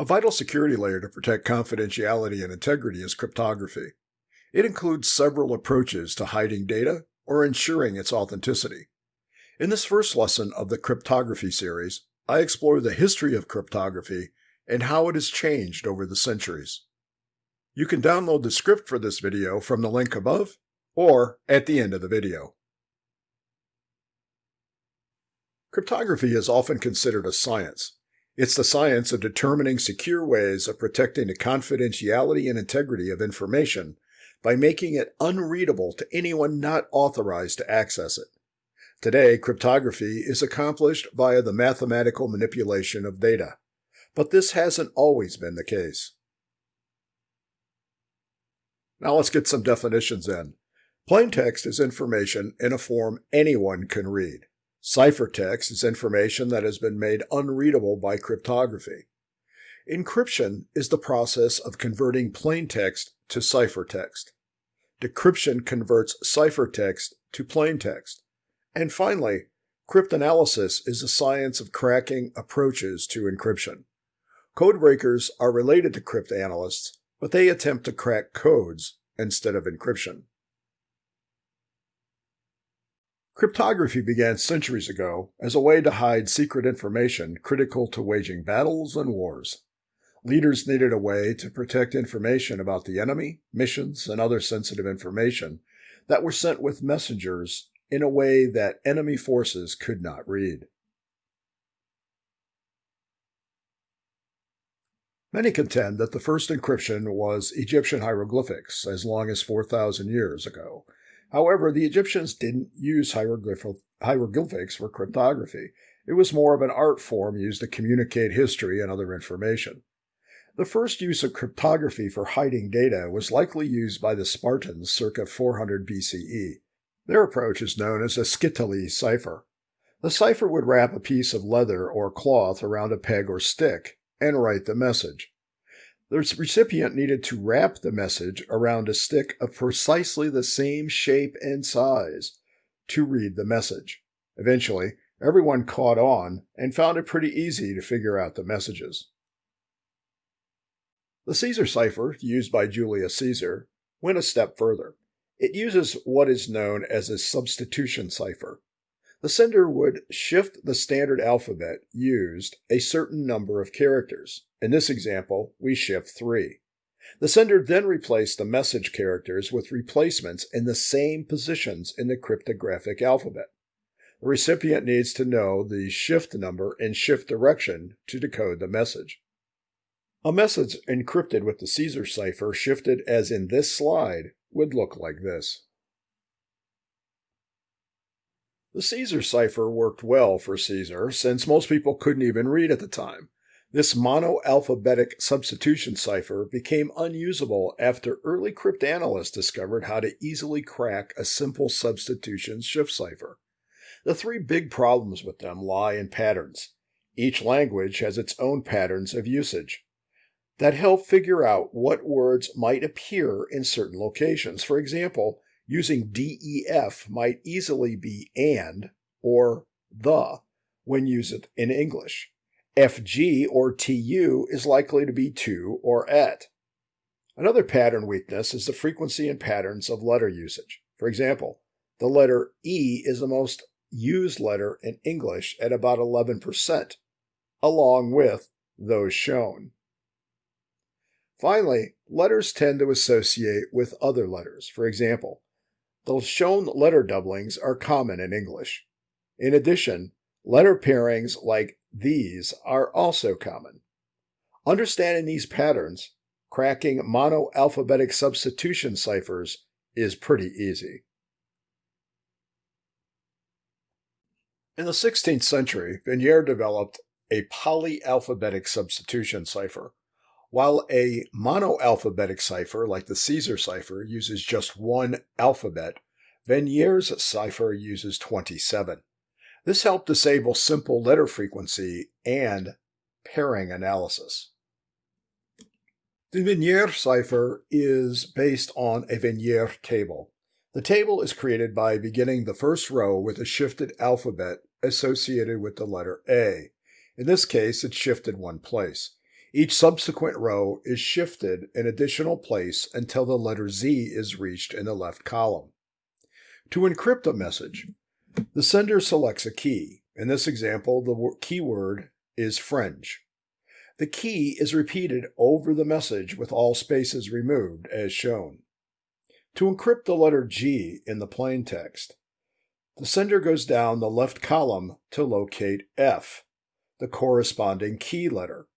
A vital security layer to protect confidentiality and integrity is cryptography. It includes several approaches to hiding data or ensuring its authenticity. In this first lesson of the cryptography series, I explore the history of cryptography and how it has changed over the centuries. You can download the script for this video from the link above or at the end of the video. Cryptography is often considered a science. It's the science of determining secure ways of protecting the confidentiality and integrity of information by making it unreadable to anyone not authorized to access it. Today, cryptography is accomplished via the mathematical manipulation of data, but this hasn't always been the case. Now let's get some definitions in. Plain text is information in a form anyone can read. Ciphertext is information that has been made unreadable by cryptography. Encryption is the process of converting plain text to ciphertext. Decryption converts ciphertext to plain text. And finally, cryptanalysis is the science of cracking approaches to encryption. Codebreakers are related to cryptanalysts, but they attempt to crack codes instead of encryption. Cryptography began centuries ago as a way to hide secret information critical to waging battles and wars. Leaders needed a way to protect information about the enemy, missions, and other sensitive information that were sent with messengers in a way that enemy forces could not read. Many contend that the first encryption was Egyptian hieroglyphics as long as 4,000 years ago, However, the Egyptians didn't use hieroglyphics for cryptography. It was more of an art form used to communicate history and other information. The first use of cryptography for hiding data was likely used by the Spartans circa 400 BCE. Their approach is known as a skytale cipher. The cipher would wrap a piece of leather or cloth around a peg or stick and write the message. The recipient needed to wrap the message around a stick of precisely the same shape and size to read the message. Eventually, everyone caught on and found it pretty easy to figure out the messages. The Caesar cipher, used by Julius Caesar, went a step further. It uses what is known as a substitution cipher. The sender would shift the standard alphabet used a certain number of characters. In this example, we shift 3. The sender then replaced the message characters with replacements in the same positions in the cryptographic alphabet. The recipient needs to know the shift number and shift direction to decode the message. A message encrypted with the Caesar cipher shifted as in this slide would look like this. The Caesar cipher worked well for Caesar since most people couldn't even read at the time. This monoalphabetic substitution cipher became unusable after early cryptanalysts discovered how to easily crack a simple substitution shift cipher. The three big problems with them lie in patterns. Each language has its own patterns of usage that help figure out what words might appear in certain locations. For example, Using DEF might easily be and or the when used in English. FG or TU is likely to be to or at. Another pattern weakness is the frequency and patterns of letter usage. For example, the letter E is the most used letter in English at about 11%, along with those shown. Finally, letters tend to associate with other letters. For example, the shown letter doublings are common in English. In addition, letter pairings like these are also common. Understanding these patterns, cracking monoalphabetic substitution ciphers is pretty easy. In the 16th century, Vigenère developed a polyalphabetic substitution cipher. While a monoalphabetic cipher like the Caesar cipher uses just one alphabet, Vigenère's cipher uses 27. This helped disable simple letter frequency and pairing analysis. The Vigenère cipher is based on a Vigenère table. The table is created by beginning the first row with a shifted alphabet associated with the letter A. In this case, it's shifted one place. Each subsequent row is shifted an additional place until the letter Z is reached in the left column. To encrypt a message, the sender selects a key. In this example, the keyword is fringe. The key is repeated over the message with all spaces removed as shown. To encrypt the letter G in the plain text, the sender goes down the left column to locate F, the corresponding key letter.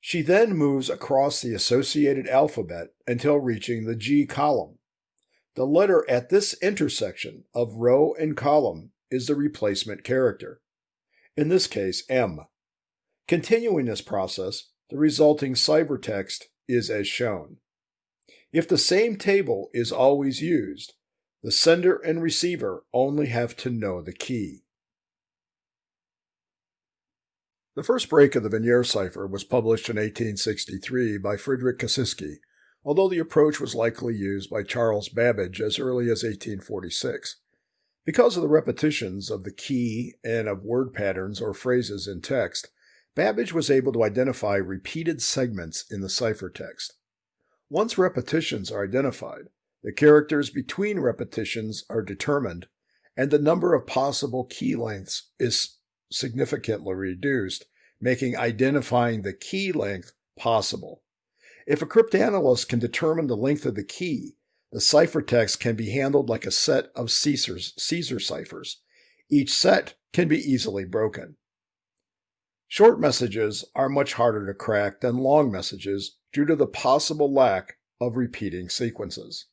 She then moves across the associated alphabet until reaching the G column. The letter at this intersection of row and column is the replacement character, in this case M. Continuing this process, the resulting ciphertext is as shown. If the same table is always used, the sender and receiver only have to know the key. The first break of the Vigenère cipher was published in 1863 by Friedrich Kasiski, although the approach was likely used by Charles Babbage as early as 1846. Because of the repetitions of the key and of word patterns or phrases in text, Babbage was able to identify repeated segments in the ciphertext. Once repetitions are identified, the characters between repetitions are determined, and the number of possible key lengths is significantly reduced, making identifying the key length possible. If a cryptanalyst can determine the length of the key, the ciphertext can be handled like a set of Caesar's, Caesar ciphers. Each set can be easily broken. Short messages are much harder to crack than long messages due to the possible lack of repeating sequences.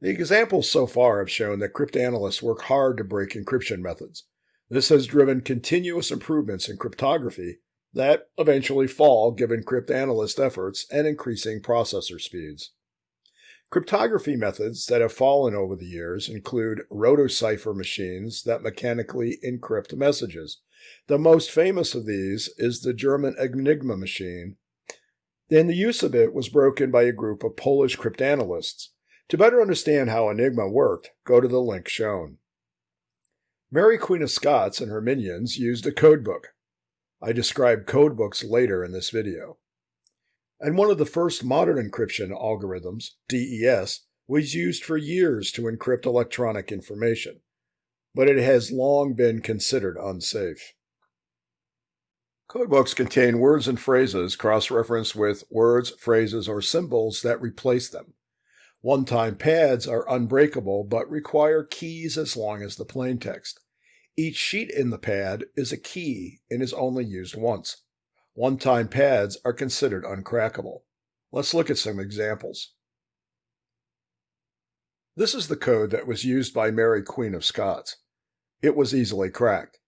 The examples so far have shown that cryptanalysts work hard to break encryption methods. This has driven continuous improvements in cryptography that eventually fall given cryptanalyst efforts and increasing processor speeds. Cryptography methods that have fallen over the years include rotor cipher machines that mechanically encrypt messages. The most famous of these is the German Enigma machine, and the use of it was broken by a group of Polish cryptanalysts to better understand how Enigma worked, go to the link shown. Mary Queen of Scots and her minions used a codebook. I describe codebooks later in this video. And one of the first modern encryption algorithms, DES, was used for years to encrypt electronic information, but it has long been considered unsafe. Codebooks contain words and phrases cross-referenced with words, phrases, or symbols that replace them. One-time pads are unbreakable but require keys as long as the plaintext. Each sheet in the pad is a key and is only used once. One-time pads are considered uncrackable. Let's look at some examples. This is the code that was used by Mary Queen of Scots. It was easily cracked.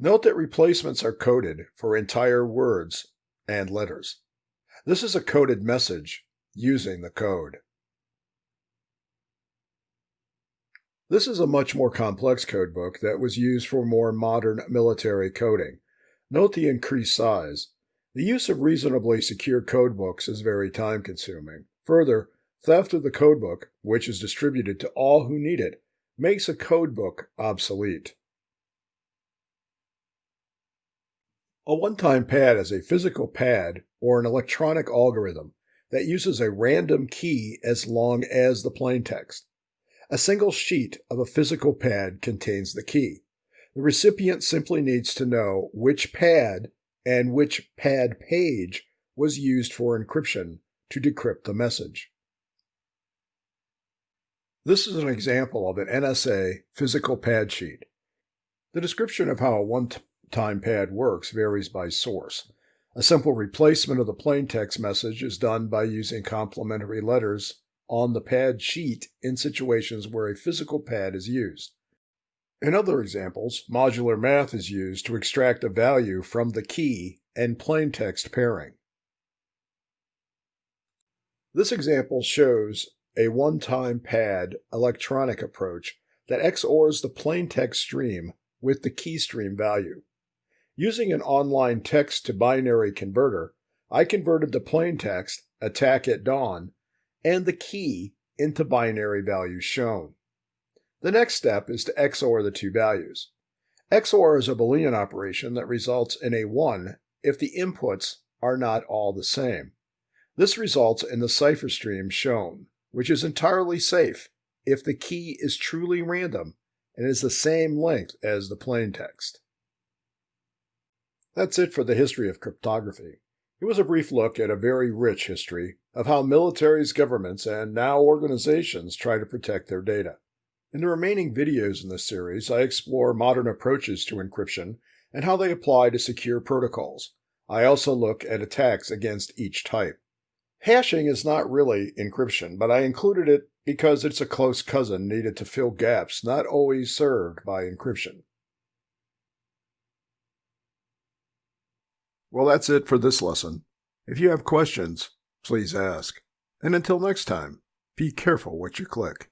Note that replacements are coded for entire words and letters. This is a coded message using the code. This is a much more complex codebook that was used for more modern military coding. Note the increased size. The use of reasonably secure codebooks is very time consuming. Further, theft of the codebook, which is distributed to all who need it, makes a codebook obsolete. A one-time pad is a physical pad or an electronic algorithm that uses a random key as long as the plaintext. A single sheet of a physical pad contains the key. The recipient simply needs to know which pad and which pad page was used for encryption to decrypt the message. This is an example of an NSA physical pad sheet. The description of how a one-time pad works varies by source. A simple replacement of the plaintext message is done by using complementary letters on the pad sheet in situations where a physical pad is used. In other examples, modular math is used to extract a value from the key and plaintext pairing. This example shows a one-time pad electronic approach that XORs the plaintext stream with the key stream value. Using an online text to binary converter, I converted the plaintext attack at dawn and the key into binary values shown. The next step is to XOR the two values. XOR is a Boolean operation that results in a 1 if the inputs are not all the same. This results in the cipher stream shown, which is entirely safe if the key is truly random and is the same length as the plain text. That's it for the history of cryptography. It was a brief look at a very rich history of how militaries, governments, and now organizations try to protect their data. In the remaining videos in this series, I explore modern approaches to encryption and how they apply to secure protocols. I also look at attacks against each type. Hashing is not really encryption, but I included it because it's a close cousin needed to fill gaps not always served by encryption. Well, that's it for this lesson. If you have questions, please ask. And until next time, be careful what you click.